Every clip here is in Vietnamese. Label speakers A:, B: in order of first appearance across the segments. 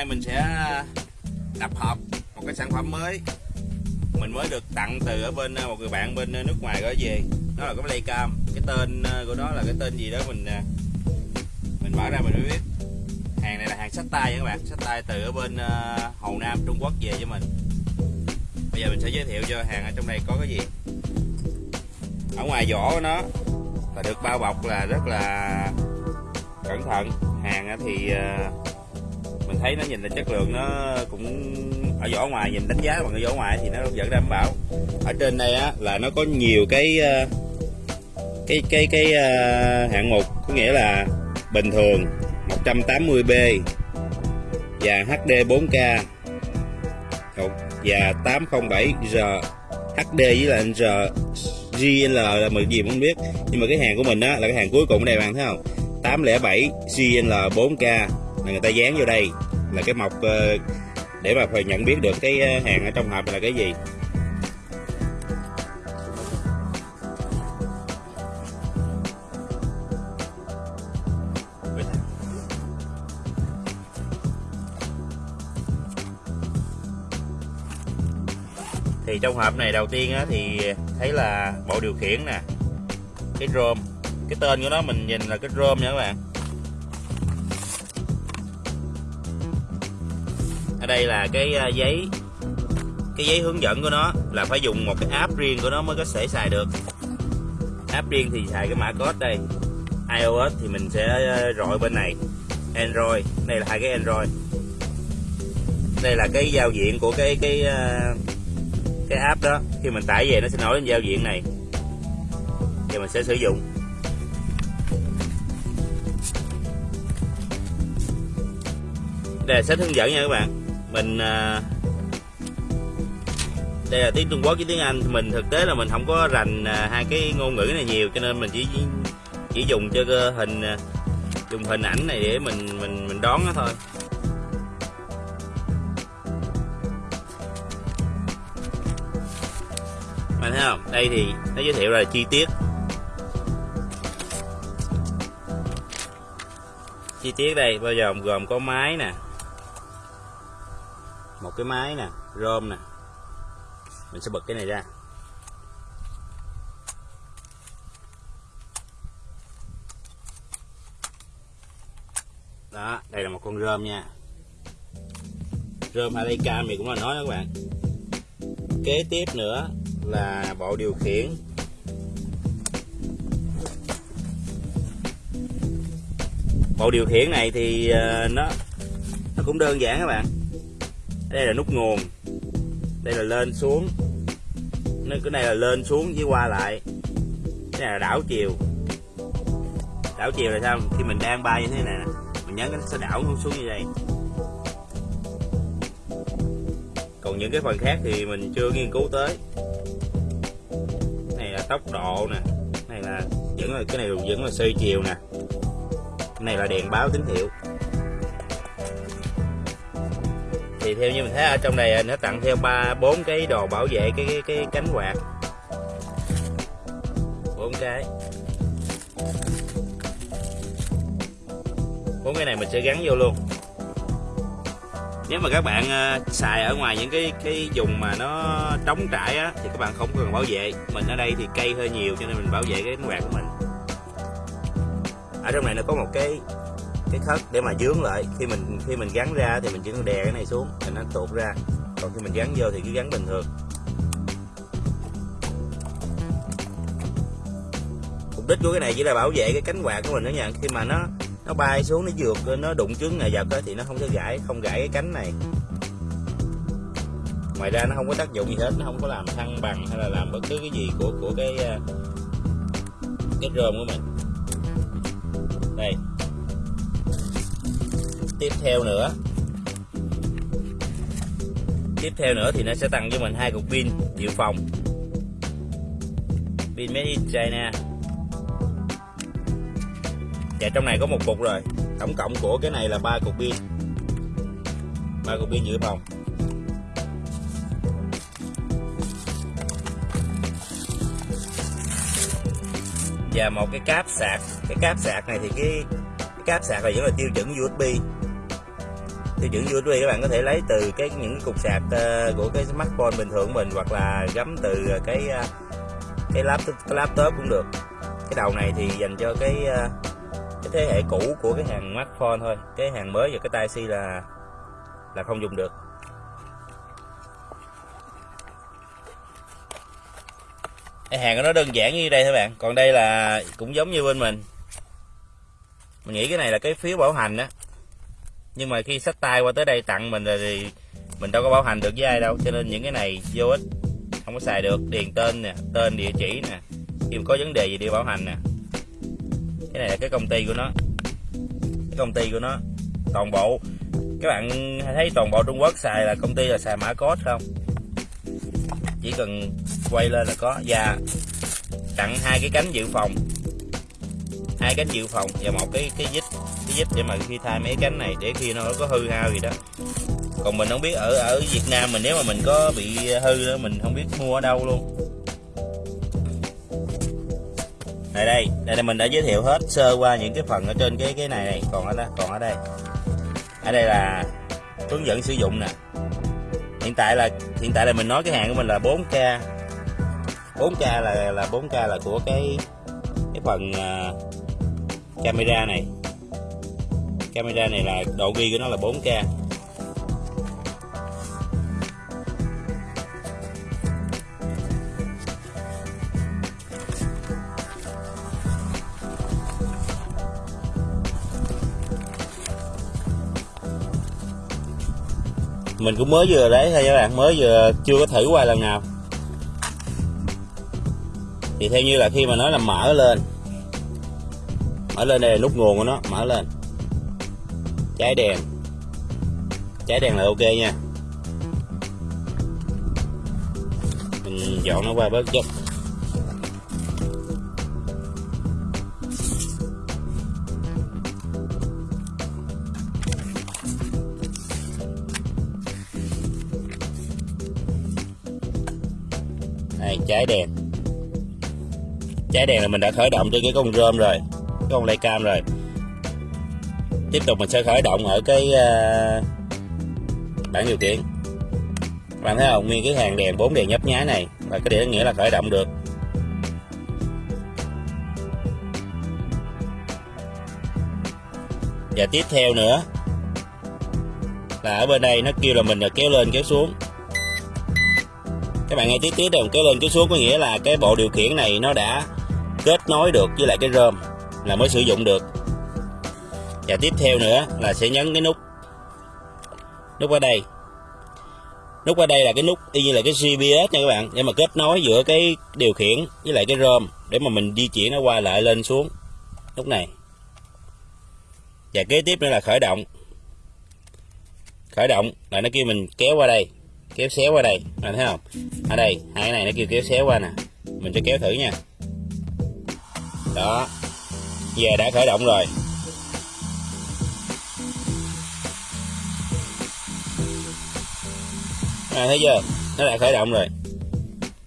A: nay mình sẽ à, tập hợp một cái sản phẩm mới. Mình mới được tặng từ ở bên à, một người bạn bên à, nước ngoài gửi về. Nó là cái playcam cái tên của nó là cái tên gì đó mình mình mở ra mình mới biết. Hàng này là hàng sách tay các bạn. Sách tay từ ở bên Hồ Nam, Trung Quốc về cho mình. Bây giờ mình sẽ giới thiệu cho hàng ở trong này có cái gì. Ở ngoài vỏ của nó là được bao bọc là rất là cẩn thận. Hàng thì mình thấy nó nhìn là chất lượng nó cũng, ở vỏ ngoài nhìn đánh giá bằng cái vỏ ngoài thì nó vẫn đảm bảo. Ở trên đây á, là nó có nhiều cái ờ, cái cái cái ờ, hạng mục, có nghĩa là bình thường 180B và HD 4K và 807R HD với là R GL là mình gì cũng không biết, nhưng mà cái hàng của mình á, là cái hàng cuối cùng ở đây bạn thấy không? 807 GL 4K là người ta dán vô đây là cái mộc ờ, để mà phải nhận biết được cái ờ, hàng ở trong hộp là cái gì. Thì trong hộp này đầu tiên á, thì thấy là bộ điều khiển nè cái ROM cái tên của nó mình nhìn là cái ROM nha các bạn. Đây là cái ờ, giấy cái giấy hướng dẫn của nó là phải dùng một cái app riêng của nó mới có thể xài được. App riêng thì xài cái mã code đây. iOS thì mình sẽ ờ, rọi bên này. Android, đây là hai cái Android. Đây là cái giao diện của cái cái ờ, cái app đó. Khi mình tải về nó sẽ nổi lên giao diện này. Thì mình sẽ sử dụng. Đây là sách hướng dẫn nha các bạn mình à, đây là tiếng Trung Quốc với tiếng Anh. Mình thực tế là mình không có rành à, hai cái ngôn ngữ này nhiều, cho nên mình chỉ chỉ dùng cho hình à, dùng hình ảnh này để mình mình mình đón nó thôi. Bạn thấy không? Đây thì nó giới thiệu là chi tiết. Chi tiết đây, bao giờ gồm có máy nè cái máy nè, rơm nè. Mình sẽ bật cái này ra. Đó, đây là một con rơm nha. Rơm alika mình cũng là nói đó các bạn. Kế tiếp nữa là bộ điều khiển. Bộ điều khiển này thì ờ, nó nó cũng đơn giản các bạn đây là nút nguồn. Đây là lên xuống. Cái này là lên xuống với qua lại. Cái này là đảo chiều. Đảo chiều là sao? Khi mình đang bay như thế này nè. Mình nhấn nó sẽ đảo xuống như vậy. Còn những cái phần khác thì mình chưa nghiên cứu tới. Này là tốc độ nè. Này là vẫn là cái này vẫn là xoay chiều nè. Cái này là đèn báo tín hiệu. Thì theo như mình thấy ở trong này à, nó tặng theo ba bốn cái đồ bảo vệ cái cái, cái cánh quạt. Bốn cái. Bốn cái này mình sẽ gắn vô luôn. Nếu mà các bạn uh, xài ở ngoài những cái cái vùng mà nó trống trải á thì các bạn không cần bảo vệ. Mình ở đây thì cây hơi nhiều cho nên mình bảo vệ cái cánh quạt của mình. Ở trong này nó có một cái cái khớp để mà dướng lại. Khi mình khi mình gắn ra thì mình chỉ cần đè cái này xuống thì nó tuột ra. Còn khi mình gắn vô thì cứ gắn bình thường. Mục đích của cái này chỉ là bảo vệ cái cánh quạt của mình đó nha. Khi mà nó nó bay xuống, nó vượt, nó đụng trứng này vật thì nó không có gãy không gãy cái cánh này. Ngoài ra nó không có tác dụng gì hết, nó không có làm thăng bằng hay là làm bất cứ cái gì của của cái à, cái rơm của mình. Đây tiếp theo nữa. Tiếp theo nữa thì nó sẽ tặng cho mình hai cục pin dự phòng. Pin made in China. Và trong này có một cục rồi. Tổng cộng của cái này là ba cục pin. Ba cục pin dự phòng. Và một cái cáp sạc. Cái cáp sạc này thì cái, cái cáp sạc này vẫn là tiêu chuẩn USB tiêu chuẩn USB các bạn có thể lấy từ cái những cục sạc ờ, của cái smartphone bình thường của mình hoặc là gắm từ ờ, cái ờ, cái laptop cái laptop cũng được. Cái đầu này thì dành cho cái cái thế hệ cũ của cái hàng smartphone thôi. Cái hàng mới và cái tai si là là không dùng được. Cái hàng của nó đơn giản như đây thôi bạn. Còn đây là cũng giống như bên mình. Mình nghĩ cái này là cái phiếu bảo hành á nhưng mà khi sách tay qua tới đây tặng mình rồi thì mình đâu có bảo hành được với ai đâu, cho nên những cái này vô ích, không có xài được. Điền tên nè, tên địa chỉ nè, khi mà có vấn đề gì đi bảo hành nè. Cái này là cái công ty của nó, cái công ty của nó. Toàn bộ, các bạn thấy toàn bộ Trung Quốc xài là công ty là xài mã code không? Chỉ cần quay lên là có. Và tặng hai cái cánh dự phòng hai cánh dự phòng và một cái cái vít cái vít để mà khi thay mấy cánh này để khi nó có hư hao gì đó. Còn mình không biết ở ở Việt Nam mình nếu mà mình có bị hư đó mình không biết mua ở đâu luôn. Đây đây đây là mình đã giới thiệu hết sơ qua những cái phần ở trên cái cái này này còn ở đó còn ở đây. Ở đây là hướng dẫn sử dụng nè. Hiện tại là, hiện tại là mình nói cái hàng của mình là 4k 4k là là 4k là của cái cái phần uh, camera này. Camera này là độ ghi của nó là 4k mình cũng mới vừa đấy thôi các bạn mới vừa chưa có thử qua lần nào thì theo như là khi mà nói là mở lên mở lên đây là nút nguồn của nó, mở lên. Cháy đèn. Cháy đèn là ok nha. Mình dọn nó qua bớt chút. Đây cháy đèn cháy đèn là mình đã khởi động trên cái con rơm rồi cái con lay cam rồi. Tiếp tục mình sẽ khởi động ở cái uh, bảng điều khiển. Bạn thấy không? Nguyên cái hàng đèn bốn đèn nhấp nháy này là cái điều nghĩa là khởi động được. Và tiếp theo nữa là ở bên đây nó kêu là mình là kéo lên kéo xuống. Các bạn nghe tí tí đồng kéo lên kéo xuống có nghĩa là cái bộ điều khiển này nó đã kết nối được với lại cái rơm là mới sử dụng được. Và tiếp theo nữa là sẽ nhấn cái nút nút ở đây. Nút ở đây là cái nút y như là cái GPS nha các bạn, để mà kết nối giữa cái điều khiển với lại cái rơm để mà mình di chuyển nó qua lại lên xuống. Nút này. Và kế tiếp nữa là khởi động. Khởi động là nó kêu mình kéo qua đây, kéo xéo qua đây. Bạn thấy không? Ở đây, hai cái này nó kêu kéo xéo qua nè. Mình sẽ kéo thử nha đó. Về đã khởi động rồi. À, thấy chưa? Nó đã khởi động rồi.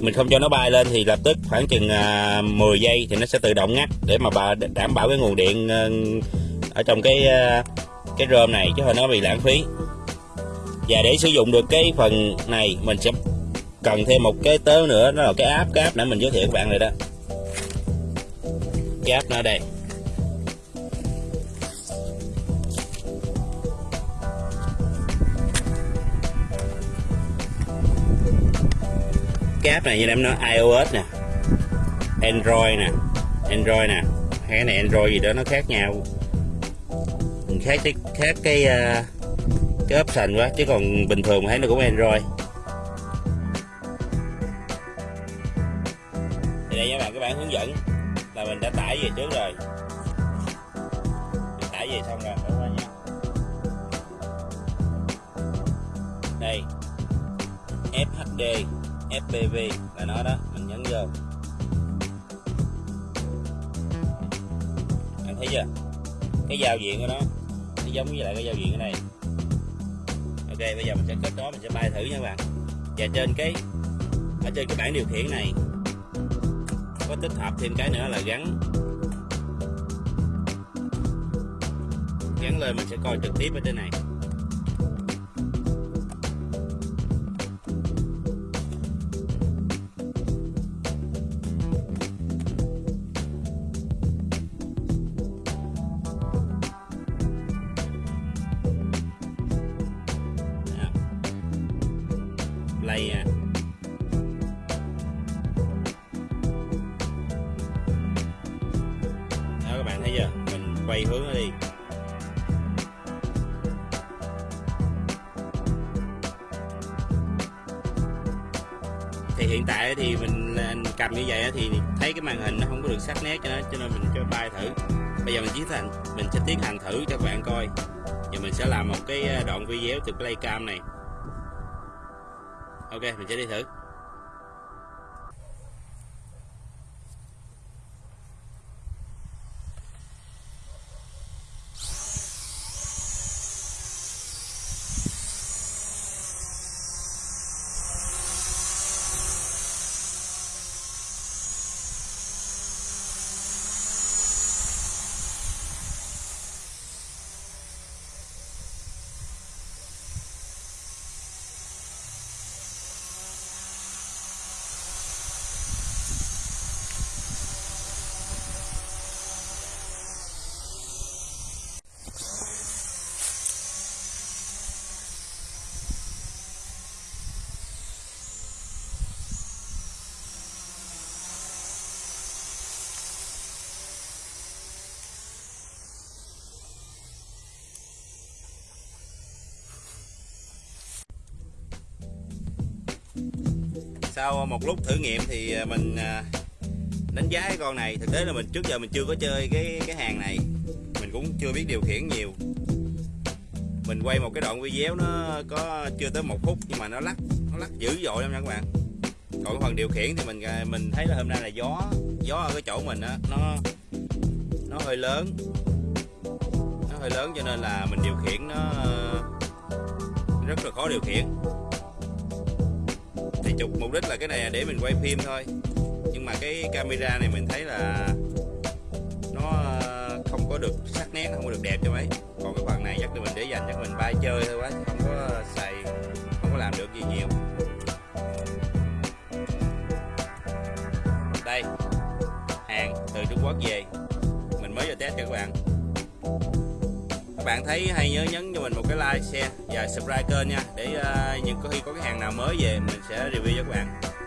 A: Mình không cho nó bay lên thì lập tức khoảng chừng à, 10 giây thì nó sẽ tự động ngắt để mà bà đảm bảo cái nguồn điện ờ, ở trong cái ờ, cái rơm này chứ không nó bị lãng phí. Và để sử dụng được cái phần này mình sẽ cần thêm một cái tớ nữa đó là cái app cái app nãy mình giới thiệu các bạn rồi đó gáp nó ở đây. Cái app này như em nói, iOS nè, Android nè Android nè. Hai cái này Android gì đó, nó khác nhau. Mình khác cái khác cái ờ, cái option quá, chứ còn bình thường thấy nó cũng Android. Thì đây các bạn các bạn hướng dẫn mình đã tải về trước rồi. Mình tải về xong rồi các bạn nha đây. FHD FPV là nó đó, mình nhấn vô. Anh thấy chưa? Cái giao diện của nó nó giống với lại cái giao diện ở đây. Ok, bây giờ mình sẽ kết nối, mình sẽ bay thử nha các bạn. Và trên cái, ở trên cái bảng điều khiển này có tích hợp thêm cái nữa là gắn. Gắn lên mình sẽ coi trực tiếp ở trên này. Quay hướng nó đi. Thì hiện tại thì mình cầm như vậy thì thấy cái màn hình nó không có được sắc nét cho nó, cho nên mình cho bay thử. Bây giờ mình tiến hành mình sẽ tiến hành thử cho các bạn coi. Giờ mình sẽ làm một cái à, đoạn video từ playcam này. Ok, mình sẽ đi thử. Sau một lúc thử nghiệm thì à, mình à, đánh giá cái con này. Thực tế là mình, trước giờ mình chưa có chơi cái cái hàng này. Mình cũng chưa biết điều khiển nhiều. Mình quay một cái đoạn video nó có chưa tới một phút nhưng mà nó lắc nó lắc dữ dội lắm nha các bạn. Còn cái phần điều khiển thì mình à, mình thấy là hôm nay là gió gió ở cái chỗ mình á, nó nó hơi lớn. Nó hơi lớn cho nên là mình điều khiển nó ờ, rất là khó điều khiển thì chụp mục đích là cái này là để mình quay phim thôi. Nhưng mà cái camera này mình thấy là nó ờ, không có được sắc nét, không có được đẹp cho mấy. Còn cái phần này chắc là mình để dành chắc mình bay chơi thôi quá. Thấy hay nhớ nhấn cho mình một cái like share và subscribe kênh nha. Để uh, những có khi có cái hàng nào mới về mình sẽ review cho các bạn.